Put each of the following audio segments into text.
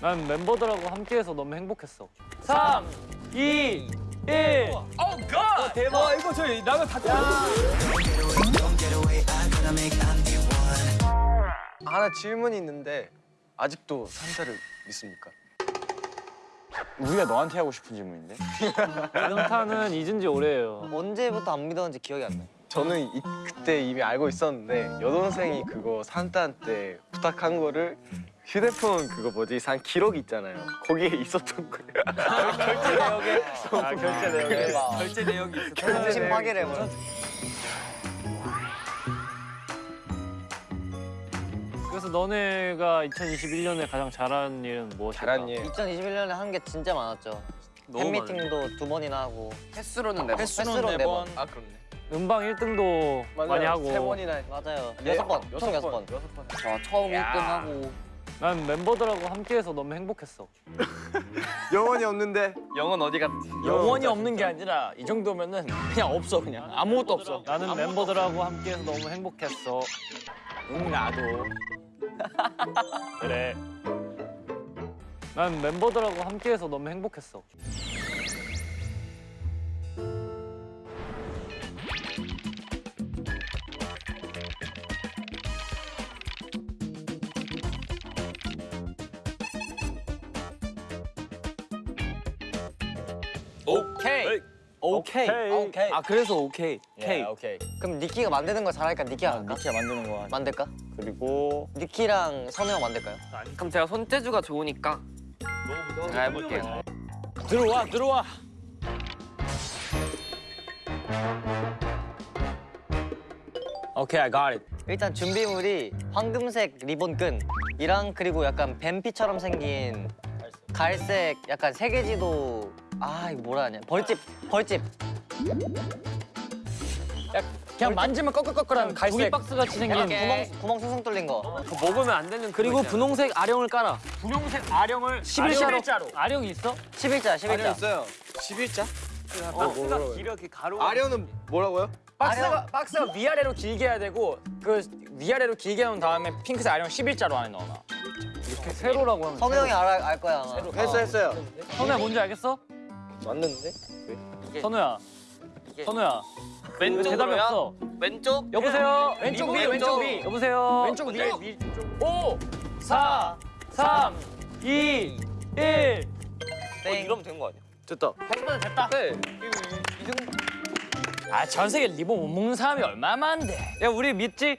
난 멤버들하고 함께해서 너무 행복했어. 3, 2, 1. 대박. 와 이거 저희 라면 다 뜨거. 하나 질문이 있는데 아직도 산타를 믿습니까? 우리가 너한테 하고 싶은 질문인데? 연타는 잊은 지 오래예요. 언제부터 안 믿었는지 기억이 안 나. 저는 이, 그때 이미 알고 있었는데 여동생이 그거 산타한테 부탁한 거를 휴대폰 그거 뭐지 산 기록 있잖아요. 거기에 있었던 거예요. 결제 내역에. 아 결제 내역에. 결제 내역이 있어. 정신 파괴를 해버려. 그래서 너네가 2021년에 가장 잘한 일은 무엇일까? 잘한 일. 2021년에 한 게 진짜 많았죠. 팬미팅도 두 번이나 하고 횟수로는 네 번. 횟수로 네 번. 아 그렇네. 음방 1등도 많이 하고. 세 번이나. 맞아요. 네, 여섯 번. 어, 총 여섯 번. 여섯 번. 저 처음 1등 하고 난 멤버들하고 함께해서 너무 행복했어. 영원히 없는데. 영은 어디 갔지? 영원히 없는 게 아니라 이 정도면은 그냥 없어 그냥 아무것도 없어. 나는 멤버들하고 함께해서 너무 행복했어. 응 나도. 그래. 난 멤버들하고 함께해서 너무 행복했어. 오케이. 오케이. 오케이. 아 그래서 오케이. 예, 오케이. 그럼 니키가 만드는 거 잘하니까 니키가 할까? 니키가 만드는 거. 만들까? 그리고 니키랑 선우 형 만들까요? 그럼 제가 손재주가 좋으니까 제가 해볼게요. 들어와 들어와. 오케이, I got it. 일단 준비물이 황금색 리본 끈이랑 그리고 약간 뱀피처럼 생긴 갈색 약간 세계지도 아 이거 뭐라 하냐 벌집 벌집 그냥 만지면 꺼끌꺼끌한 갈색. 종이박스 같이 생긴 구멍 구멍 숭숭 뚫린 거 먹으면 안 되는 그리고 분홍색 아령을 깔아. 분홍색 아령을 11자로. 아령이 있어? 11자 11자 있어요. 11자? 박스가 길어 그 가로. 아련은 뭐라고요? 박스가 박스가 위아래로 길게 해야 되고 그 위아래로 길게 해놓은 다음에 핑크색 아령 11자로 안에 넣어놔. 이렇게 세로라고 하면. 선우 형이 알아, 알 거야 아마 했어 했어요. 선우야 뭔지 알겠어? 맞는데? 선우야. 선우야. 왜 대답이 없어? 왼쪽 여보세요. 왼쪽 위, 왼쪽. 왼쪽 위. 여보세요. 왼쪽 위. 5, 4, 3, 2, 1. 땡 되는 거 아니야? 됐다. 됐다. 네. 아, 전 세계 리본 못 먹는 사람이 얼마나 많은데. 야 우리 믿지?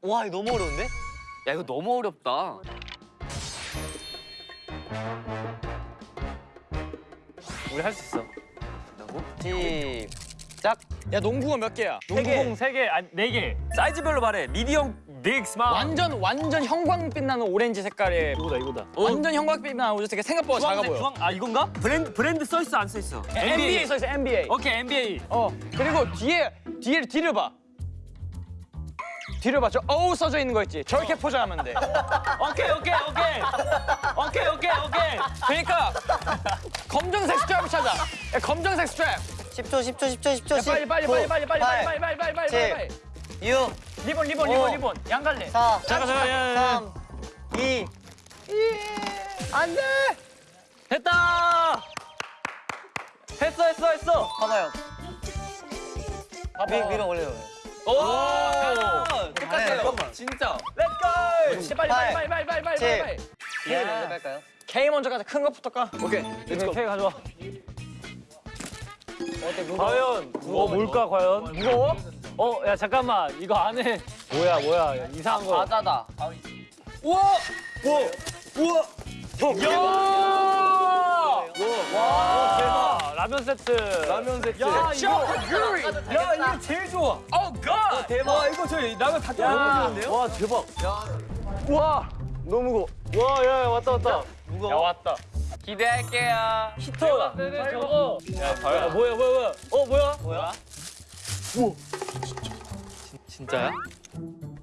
와 이거 너무 어려운데? 야 이거 너무 어렵다. 우리 할 수 있어. 시작 야, 농구가 몇 개야? 농구공 3개, 아니 4개. 사이즈별로 말해. medium, big, small. 완전 완전 형광빛 나는 오렌지 색깔의 이거다 이거다. 완전 형광빛 나는 오렌지 색깔 생각보다 작아 보여. 아 이건가? 브랜드 브랜드 써 있어 안 써 있어? NBA 써 있어, NBA. 오케이 NBA. 어, 그리고 뒤에 뒤에 뒤를 봐. 뒤를 봐. 저 어우 써져 있는 거 있지. 저렇게 포장하면 돼. 오케이 오케이 오케이. 오케이 오케이 오케이. 그러니까 검정색 strap을 찾아. 야, 검정색 스트랩. 10초 10초 10초 10초 야, 빨리 빨리 빨리 빨리 빨리 빨리 빨리 빨리 빨리 빨리 칠. 빨리. 6 리본 리본 오. 리본 리본 양갈래. 4 잠깐, 잠깐, 야, 야, 야. 3 2안 돼. 됐다. 했어 했어 했어. 봐봐요 위, 위로 올려요 오. 똑같아요 진짜. Let's go. 빨리 빨리 빨리 빨리 빨리 빨리. K 먼저 갈까요? K 먼저 가자. 큰 거부터 까. 오케이. 이거 케이크 가져와. 과연 어 뭘까 과연? 무거워? 어 야 잠깐만 이거 안에 뭐야 뭐야 이상한 거. 과자다. 야! 와 대박 라면 세트. 라면 세트. 야 이거 큐리. 야 이거 제일 좋아. 오 갓. 대박. 와 이거 저희 라면 다. 야. 와 대박. 와 너무 무거워. 와 야 야, 왔다 왔다. 야 왔다. 기대할게요. 히터다. 저거. 야, 야 뭐야 뭐야 뭐야. 어 뭐야? 뭐야? 진짜야?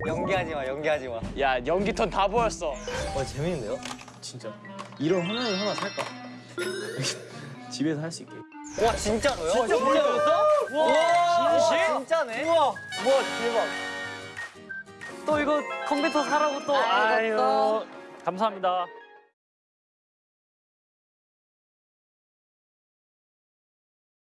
연기하지 마 연기하지 마 야 연기턴 다 보였어. 와 재밌는데요? 이런 화면을 하나 살까? 집에서 할 수 있게. 와 진짜로요? 진짜 보여줬어? 와 진심? 진짜네? 우와 와 대박. 또 이거 컴퓨터 사라고 또 아유 감사합니다.